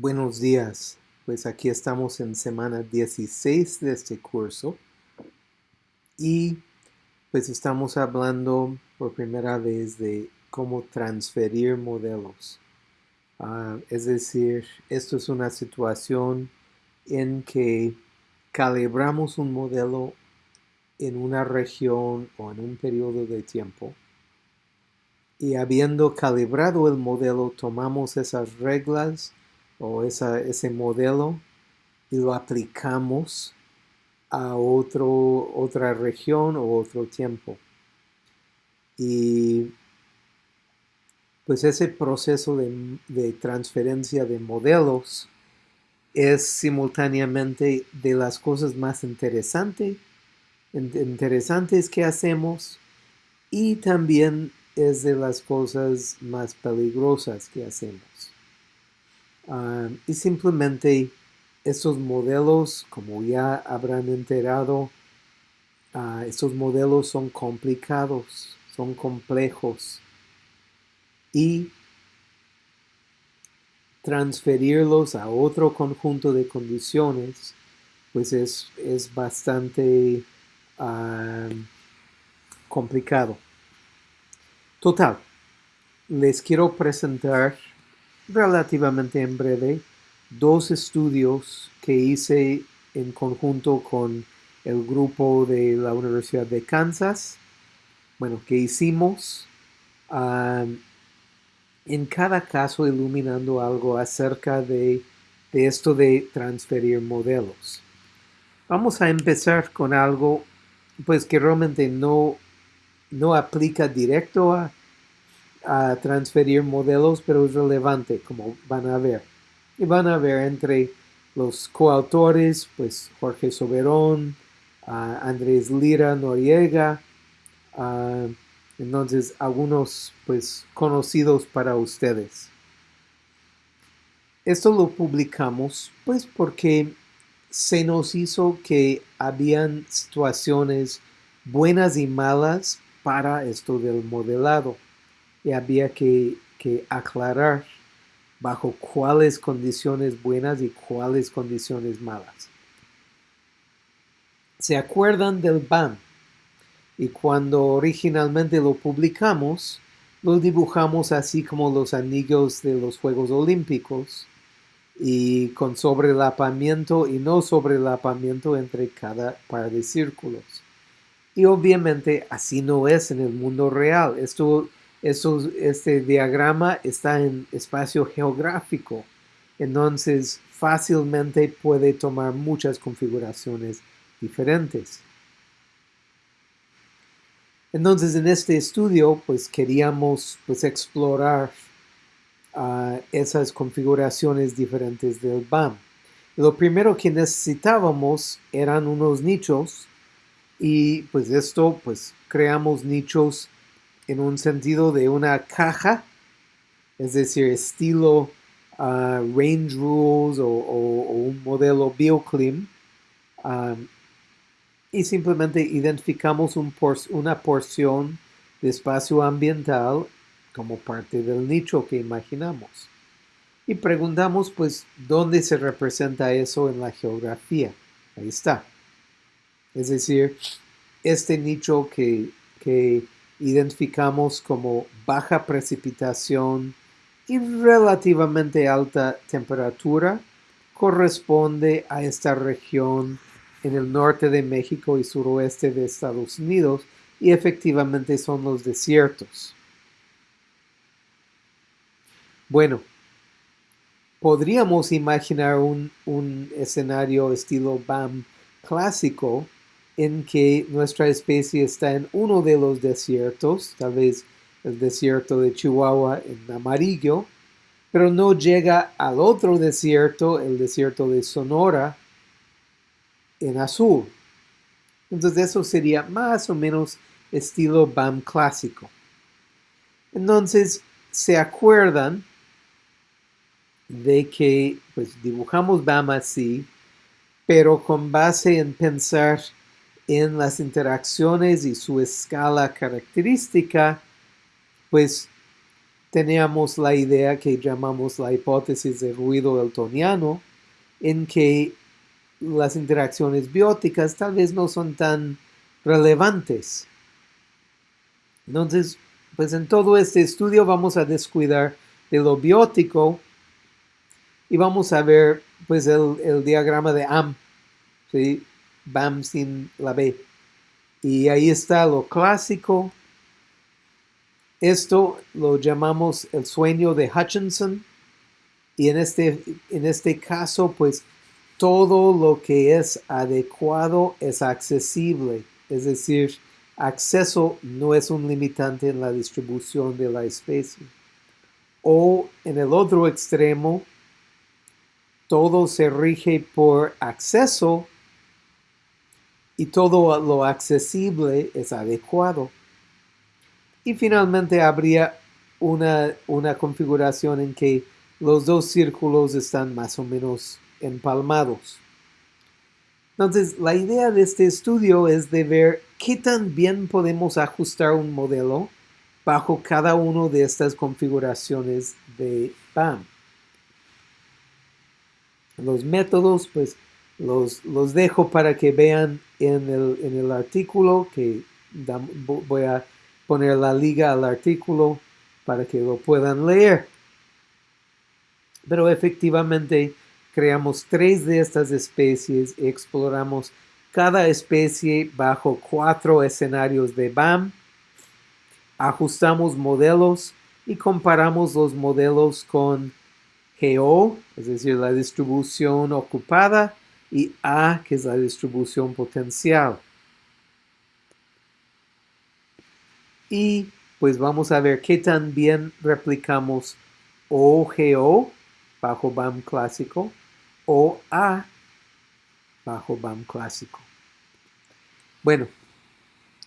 Buenos días, pues aquí estamos en semana 16 de este curso. Y pues estamos hablando por primera vez de cómo transferir modelos. Uh, es decir, esto es una situación en que calibramos un modelo en una región o en un periodo de tiempo. Y habiendo calibrado el modelo tomamos esas reglas o ese modelo y lo aplicamos a otro, otra región o otro tiempo. Y pues ese proceso de, transferencia de modelos es simultáneamente de las cosas más interesantes que hacemos y también es de las cosas más peligrosas que hacemos. Ah, y simplemente estos modelos, como ya habrán enterado, uh, estos modelos son complicados, son complejos. Y transferirlos a otro conjunto de condiciones, pues es, es bastante ah, complicado. Total, les quiero presentar relativamente en breve dos estudios que hice en conjunto con el grupo de la Universidad de Kansas, bueno, que hicimos en cada caso iluminando algo acerca de, esto de transferir modelos. Vamos a empezar con algo pues que realmente no, no aplica directo a, a transferir modelos, pero es relevante, como van a ver. Y van a ver entre los coautores, pues Jorge Soberón, Andrés Lira Noriega, entonces algunos pues conocidos para ustedes. Esto lo publicamos pues porque se nos hizo que habían situaciones buenas y malas para esto del modelado había que, aclarar bajo cuáles condiciones buenas y cuáles condiciones malas. ¿Se acuerdan del BAM? Y cuando originalmente lo publicamos, lo dibujamos así como los anillos de los Juegos Olímpicos y con sobrelapamiento y no sobrelapamiento entre cada par de círculos. Y obviamente así no es en el mundo real. Esto este diagrama está en espacio geográfico, entonces fácilmente puede tomar muchas configuraciones diferentes. Entonces en este estudio pues queríamos pues explorar ah, esas configuraciones diferentes del BAM. Lo primero que necesitábamos eran unos nichos y pues esto pues creamos nichos en un sentido de una caja, es decir, estilo uh, Range Rules o, un modelo BioClim, um, y simplemente identificamos una porción de espacio ambiental como parte del nicho que imaginamos. Y preguntamos, pues, ¿dónde se representa eso en la geografía? Ahí está. Es decir, este nicho que, que identificamos como baja precipitación y relativamente alta temperatura corresponde a esta región en el norte de México y suroeste de Estados Unidos y efectivamente son los desiertos. Bueno, podríamos imaginar un, un escenario estilo BAM clásico en que nuestra especie está en uno de los desiertos, tal vez el desierto de Chihuahua en amarillo, pero no llega al otro desierto, el desierto de Sonora, en azul. Entonces eso sería más o menos estilo BAM clásico. Entonces, ¿se acuerdan de que pues dibujamos BAM así, pero con base en pensar en las interacciones y su escala característica, pues teníamos la idea que llamamos la hipótesis de ruido eltoniano, en que las interacciones bióticas tal vez no son tan relevantes. Entonces, pues en todo este estudio vamos a descuidar de lo biótico y vamos a ver pues el, diagrama de AM, ¿sí? BAM sin la B. Y ahí está lo clásico. Esto lo llamamos el sueño de Hutchinson. Y en este, en este caso, pues todo lo que es adecuado es accesible. Es decir, acceso no es un limitante en la distribución de la especie. O en el otro extremo, todo se rige por acceso y todo lo accesible es adecuado. Y finalmente habría una, una configuración en que los dos círculos están más o menos empalmados. Entonces, la idea de este estudio es de ver qué tan bien podemos ajustar un modelo bajo cada una de estas configuraciones de BAM. Los métodos, pues, los, los dejo para que vean en el, en el artículo, que voy a poner la liga al artículo para que lo puedan leer. Pero efectivamente, creamos tres de estas especies y exploramos cada especie bajo cuatro escenarios de BAM. Ajustamos modelos y comparamos los modelos con GO, es decir, la distribución ocupada, y A, que es la distribución potencial. Y pues vamos a ver qué tan bien replicamos OGO bajo BAM clásico o A bajo BAM clásico. Bueno,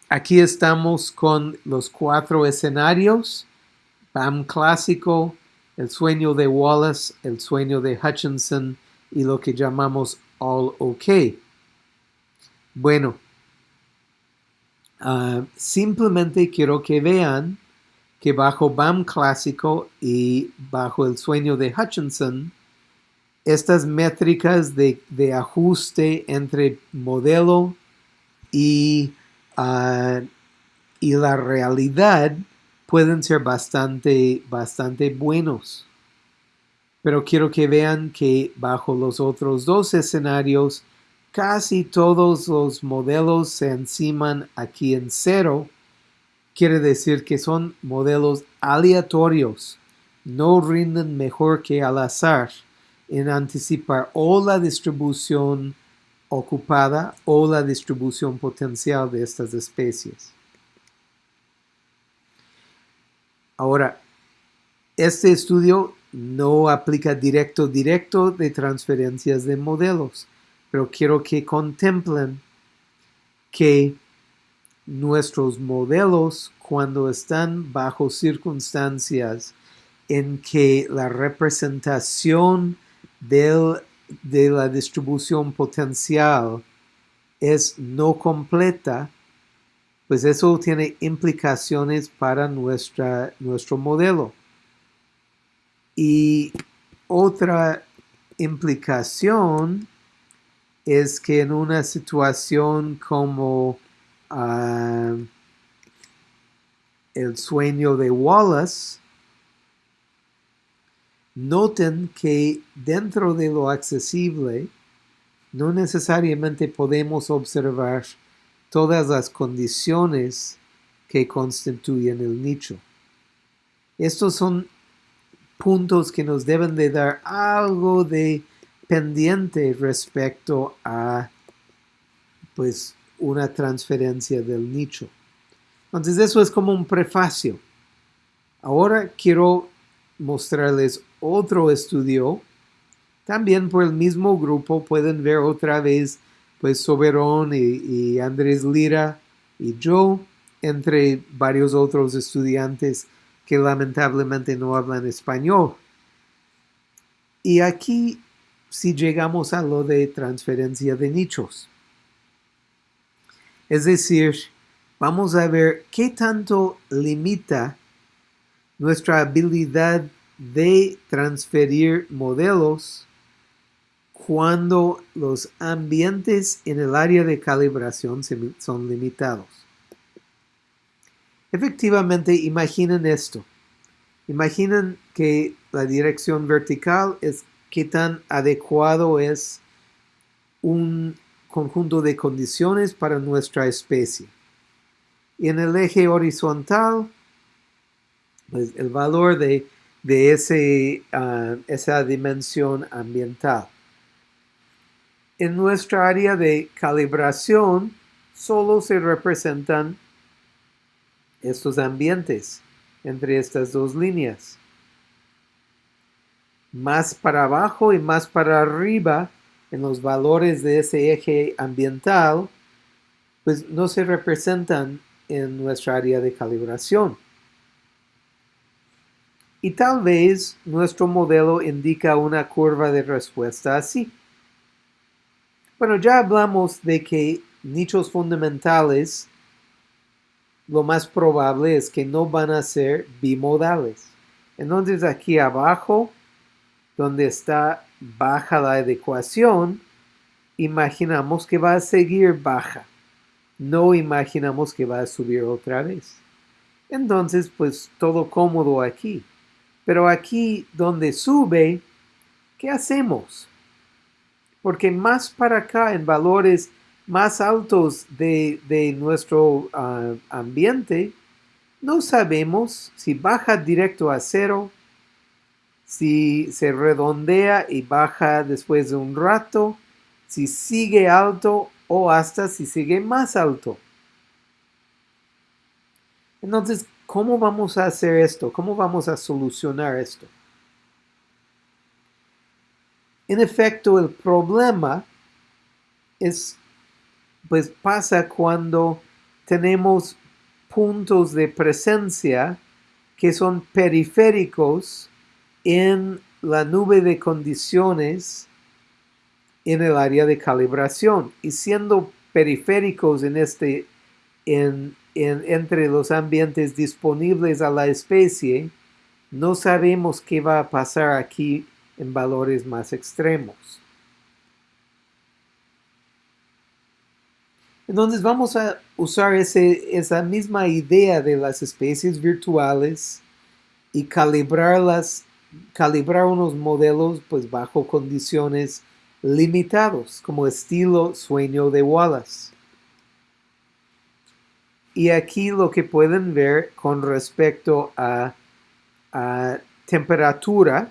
aquí estamos con los cuatro escenarios. BAM clásico, el sueño de Wallace, el sueño de Hutchinson y lo que llamamos All OK. Bueno, ah, simplemente quiero que vean que bajo BAM clásico y bajo el sueño de Hutchinson, estas métricas de, ajuste entre modelo y, ah, y, la realidad pueden ser bastante, bastante buenos. Pero quiero que vean que bajo los otros dos escenarios, casi todos los modelos se enciman aquí en cero. Quiere decir que son modelos aleatorios, no rinden mejor que al azar en anticipar o la distribución ocupada o la distribución potencial de estas especies. Ahora, este estudio no aplica directo directo de transferencias de modelos, pero quiero que contemplen que nuestros modelos cuando están bajo circunstancias en que la representación de la distribución potencial es no completa, pues eso tiene implicaciones para nuestro modelo. Y otra implicación es que en una situación como ah, el sueño de Wallace, Noten que dentro de lo accesible no necesariamente podemos observar todas las condiciones que constituyen el nicho. Estos son puntos que nos deben de dar algo de pendiente respecto a pues una transferencia del nicho. Entonces eso es como un prefacio. Ahora quiero mostrarles otro estudio, también por el mismo grupo pueden ver otra vez pues Soberón y, Andrés Lira y yo, entre varios otros estudiantes que lamentablemente no hablan español. Y aquí si llegamos a lo de transferencia de nichos. Es decir, vamos a ver qué tanto limita nuestra habilidad de transferir modelos cuando los ambientes en el área de calibración son limitados. Efectivamente, imaginen esto. Imaginen que la dirección vertical es qué tan adecuado es un conjunto de condiciones para nuestra especie. Y en el eje horizontal, pues el valor de, ese, ah, esa dimensión ambiental. En nuestra área de calibración solo se representan estos ambientes entre estas dos líneas. Más para abajo y más para arriba en los valores de ese eje ambiental, pues no se representan en nuestra área de calibración. Y tal vez nuestro modelo indica una curva de respuesta así. Bueno, ya hablamos de que nichos fundamentales lo más probable es que no van a ser bimodales. Entonces aquí abajo, donde está baja la adecuación, imaginamos que va a seguir baja. No imaginamos que va a subir otra vez. Entonces, pues todo cómodo aquí. Pero aquí donde sube, ¿qué hacemos? Porque más para acá, en valores más altos de, nuestro ah, ambiente, no sabemos si baja directo a cero, si se redondea y baja después de un rato, si sigue alto o hasta si sigue más alto. Entonces, ¿cómo vamos a hacer esto? ¿Cómo vamos a solucionar esto? En efecto, el problema es, pues pasa cuando tenemos puntos de presencia que son periféricos en la nube de condiciones en el área de calibración. Y siendo periféricos en este en, entre los ambientes disponibles a la especie no sabemos qué va a pasar aquí en valores más extremos entonces vamos a usar esa misma idea de las especies virtuales y calibrarlas calibrar unos modelos pues bajo condiciones limitados, como estilo sueño de Wallace. Y aquí lo que pueden ver con respecto a, temperatura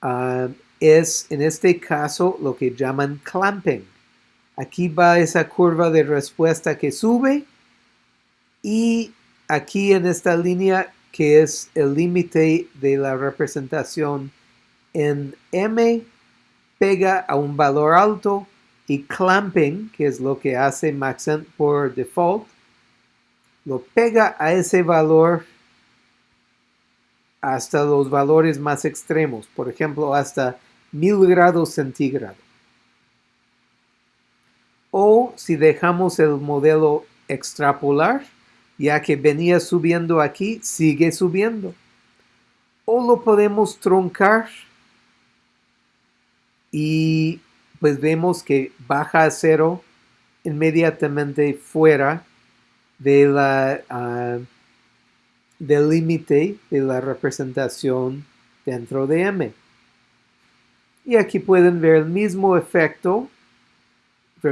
ah, es en este caso lo que llaman clamping. Aquí va esa curva de respuesta que sube y aquí en esta línea que es el límite de la representación en M, pega a un valor alto y clamping, que es lo que hace Maxent por default, lo pega a ese valor hasta los valores más extremos, por ejemplo, hasta 1000 grados centígrados. O si dejamos el modelo extrapolar, ya que venía subiendo aquí, sigue subiendo. O lo podemos truncar y pues vemos que baja a cero inmediatamente fuera de la, ah, del límite de la representación dentro de M. Y aquí pueden ver el mismo efecto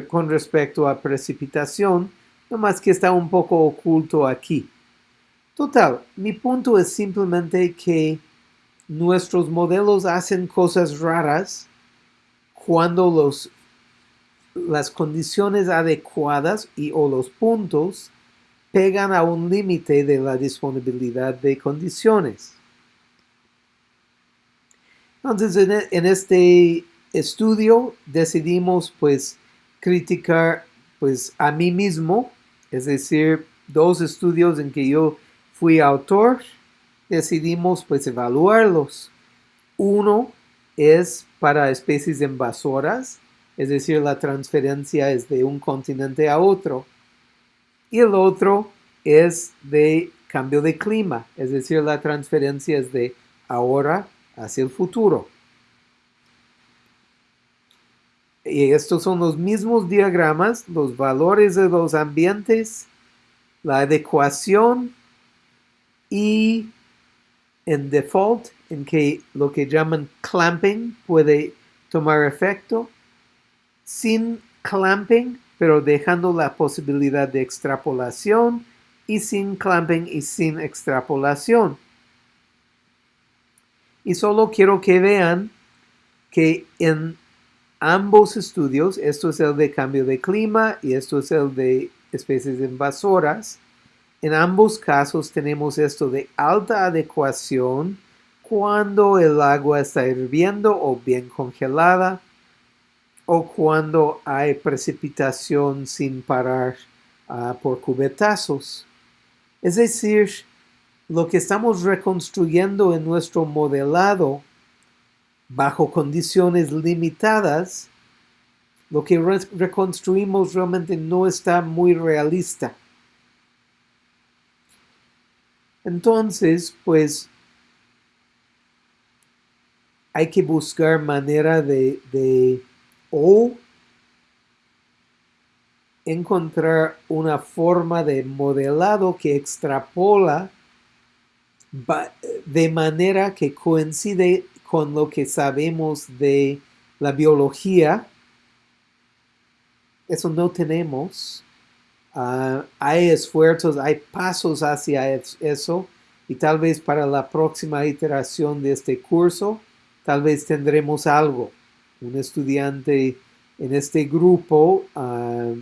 con respecto a precipitación, más que está un poco oculto aquí. Total, mi punto es simplemente que nuestros modelos hacen cosas raras cuando los, las condiciones adecuadas y o los puntos pegan a un límite de la disponibilidad de condiciones. Entonces, en, en este estudio decidimos pues criticar pues a mí mismo es decir, dos estudios en que yo fui autor, decidimos pues evaluarlos. Uno es para especies invasoras, es decir, la transferencia es de un continente a otro. Y el otro es de cambio de clima, es decir, la transferencia es de ahora hacia el futuro. Y estos son los mismos diagramas, los valores de los ambientes, la adecuación y en default, en que lo que llaman clamping puede tomar efecto, sin clamping, pero dejando la posibilidad de extrapolación, y sin clamping y sin extrapolación. Y solo quiero que vean que en ambos estudios, esto es el de cambio de clima y esto es el de especies invasoras, en ambos casos tenemos esto de alta adecuación cuando el agua está hirviendo o bien congelada o cuando hay precipitación sin parar uh, por cubetazos. Es decir, lo que estamos reconstruyendo en nuestro modelado bajo condiciones limitadas, lo que reconstruimos realmente no está muy realista. Entonces, pues hay que buscar manera de, de o encontrar una forma de modelado que extrapola de manera que coincide con lo que sabemos de la biología. Eso no tenemos. Ah, hay esfuerzos, hay pasos hacia eso y tal vez para la próxima iteración de este curso, tal vez tendremos algo. Un estudiante en este grupo ah,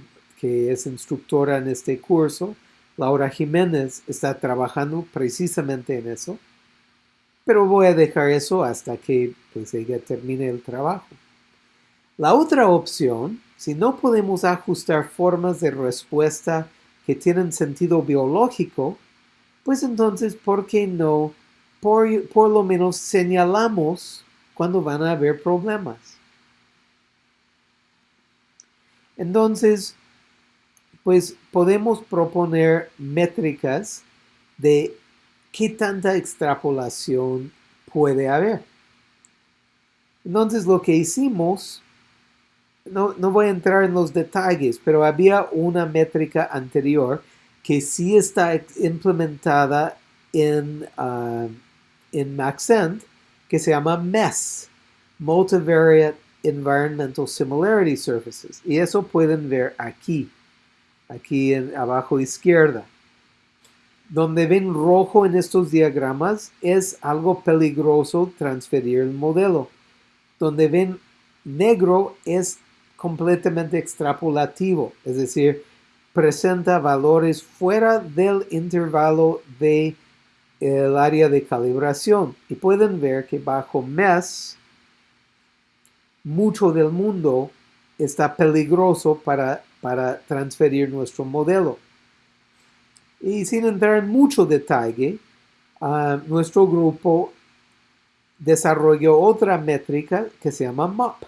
que es instructora en este curso, Laura Jiménez, está trabajando precisamente en eso. Pero voy a dejar eso hasta que pues, ella termine el trabajo. La otra opción, si no podemos ajustar formas de respuesta que tienen sentido biológico, pues entonces, ¿por qué no? Por, por lo menos señalamos cuando van a haber problemas. Entonces, pues podemos proponer métricas de qué tanta extrapolación puede haber. Entonces lo que hicimos, no, voy a entrar en los detalles, pero había una métrica anterior que sí está implementada en, uh, en Maxent, que se llama MES, Multivariate Environmental Similarity Surfaces. Y eso pueden ver aquí aquí en abajo izquierda. Donde ven rojo en estos diagramas es algo peligroso transferir el modelo. Donde ven negro es completamente extrapolativo, es decir, presenta valores fuera del intervalo de área de calibración. Y pueden ver que bajo MES, mucho del mundo está peligroso para para transferir nuestro modelo. Y sin entrar en mucho detalle, ah, nuestro grupo desarrolló otra métrica que se llama MOP.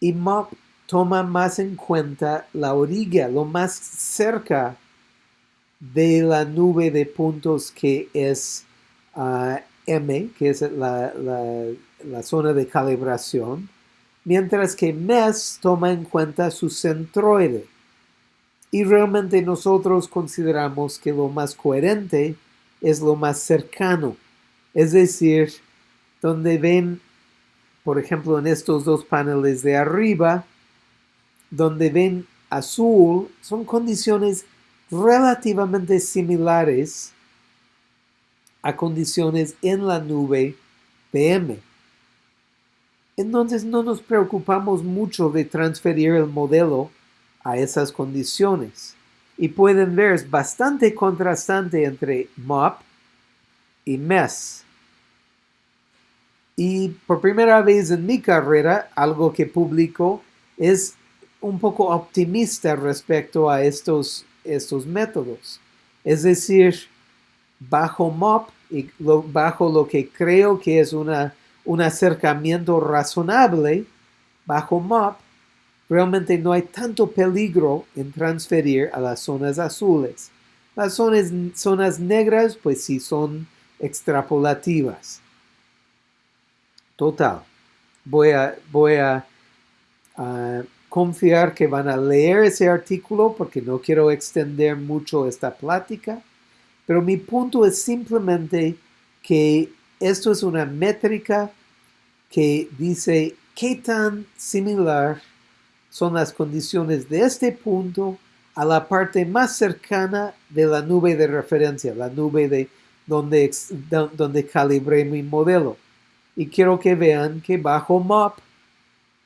Y MOP toma más en cuenta la orilla, lo más cerca de la nube de puntos que es ah, M, que es la, la zona de calibración, mientras que MES toma en cuenta su centroide. Y realmente nosotros consideramos que lo más coherente es lo más cercano. Es decir, donde ven, por ejemplo, en estos dos paneles de arriba, donde ven azul, son condiciones relativamente similares a condiciones en la nube PM. Entonces no nos preocupamos mucho de transferir el modelo a esas condiciones. Y pueden ver, es bastante contrastante entre MOP y MES. Y por primera vez en mi carrera, algo que publico es un poco optimista respecto a estos, estos métodos. Es decir, bajo MOP y bajo lo que creo que es una un acercamiento razonable bajo MOP, realmente no hay tanto peligro en transferir a las zonas azules. Las zonas, negras, pues sí son extrapolativas. Total. Voy a, a, confiar que van a leer ese artículo porque no quiero extender mucho esta plática. Pero mi punto es simplemente que esto es una métrica que dice qué tan similar son las condiciones de este punto a la parte más cercana de la nube de referencia, la nube de donde, donde calibré mi modelo. Y quiero que vean que bajo MOP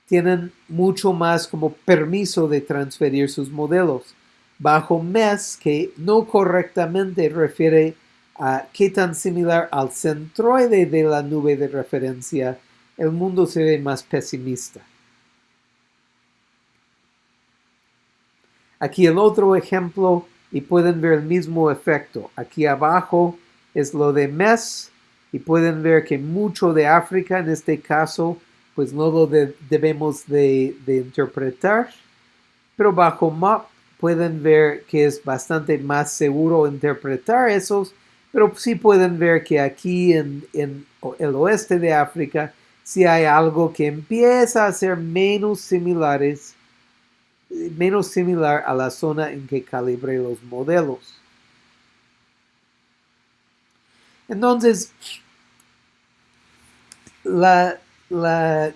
tienen mucho más como permiso de transferir sus modelos. Bajo MES, que no correctamente refiere a qué tan similar al centroide de la nube de referencia, el mundo se ve más pesimista. Aquí el otro ejemplo y pueden ver el mismo efecto. Aquí abajo es lo de MES y pueden ver que mucho de África en este caso pues no lo debemos de, interpretar. Pero bajo MAP pueden ver que es bastante más seguro interpretar esos, pero sí pueden ver que aquí en, en el oeste de África si hay algo que empieza a ser menos similares menos similar a la zona en que calibré los modelos. Entonces, la,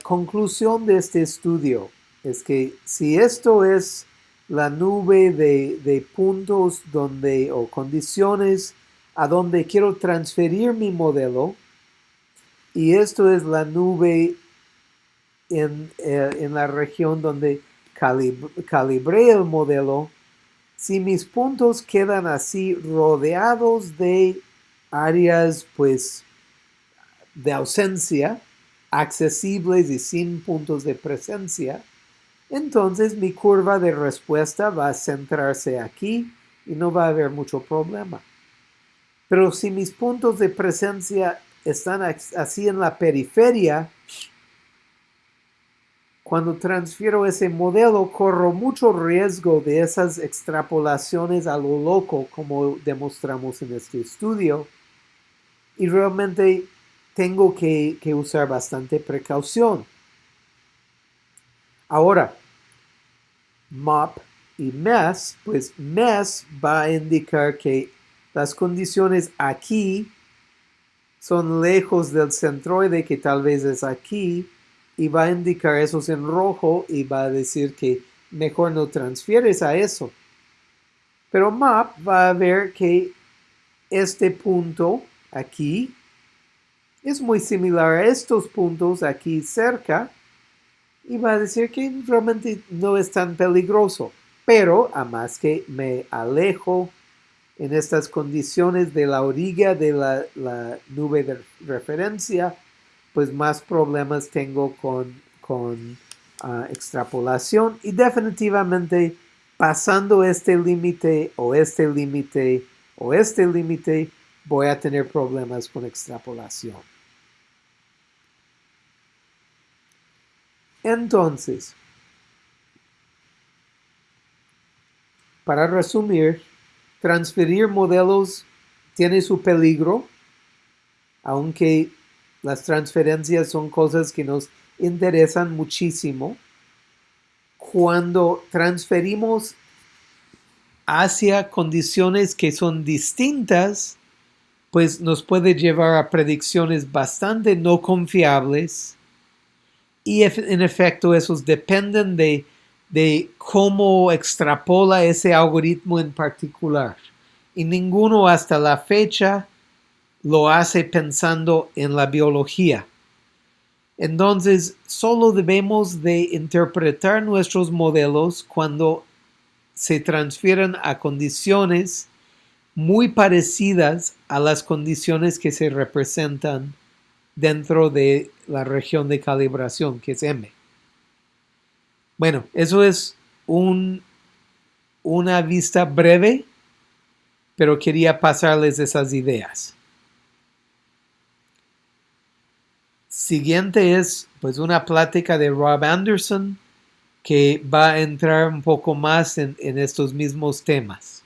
conclusión de este estudio es que si esto es la nube de, de, puntos donde o condiciones a donde quiero transferir mi modelo y esto es la nube en, eh, en la región donde calibré el modelo, si mis puntos quedan así rodeados de áreas pues de ausencia, accesibles y sin puntos de presencia, entonces mi curva de respuesta va a centrarse aquí y no va a haber mucho problema. Pero si mis puntos de presencia están así en la periferia, cuando transfiero ese modelo, corro mucho riesgo de esas extrapolaciones a lo loco, como demostramos en este estudio. Y realmente tengo que, usar bastante precaución. Ahora, MOP y MES, pues MES va a indicar que las condiciones aquí son lejos del centroide, que tal vez es aquí, y va a indicar esos en rojo y va a decir que mejor no transfieres a eso. Pero MAP va a ver que este punto aquí es muy similar a estos puntos aquí cerca y va a decir que realmente no es tan peligroso. Pero a más que me alejo en estas condiciones de la orilla de la, la nube de referencia, pues más problemas tengo con, con ah, extrapolación y definitivamente pasando este límite o este límite o este límite voy a tener problemas con extrapolación. Entonces, para resumir, transferir modelos tiene su peligro, aunque las transferencias son cosas que nos interesan muchísimo. Cuando transferimos hacia condiciones que son distintas, pues nos puede llevar a predicciones bastante no confiables y en efecto esos dependen de, de cómo extrapola ese algoritmo en particular. Y ninguno hasta la fecha lo hace pensando en la biología. Entonces, solo debemos de interpretar nuestros modelos cuando se transfieren a condiciones muy parecidas a las condiciones que se representan dentro de la región de calibración, que es M. Bueno, eso es un, una vista breve, pero quería pasarles esas ideas. Siguiente es pues una plática de Rob Anderson que va a entrar un poco más en, en estos mismos temas.